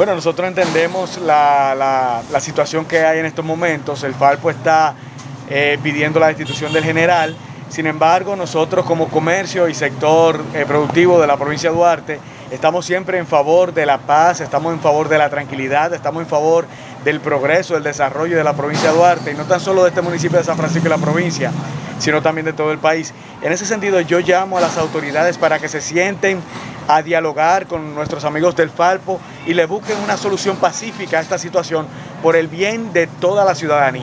Bueno, nosotros entendemos la, situación que hay en estos momentos. El Falpo está eh, pidiendo la destitución del general. Sin embargo, nosotros como comercio y sector eh, productivo de la provincia de Duarte estamos siempre en favor de la paz, estamos en favor de la tranquilidad, estamos en favor del progreso, del desarrollo de la provincia de Duarte y no tan solo de este municipio de San Francisco y la provincia, sino también de todo el país. En ese sentido, yo llamo a las autoridades para que se sienten a dialogar con nuestros amigos del Falpo y le busquen una solución pacífica a esta situación por el bien de toda la ciudadanía.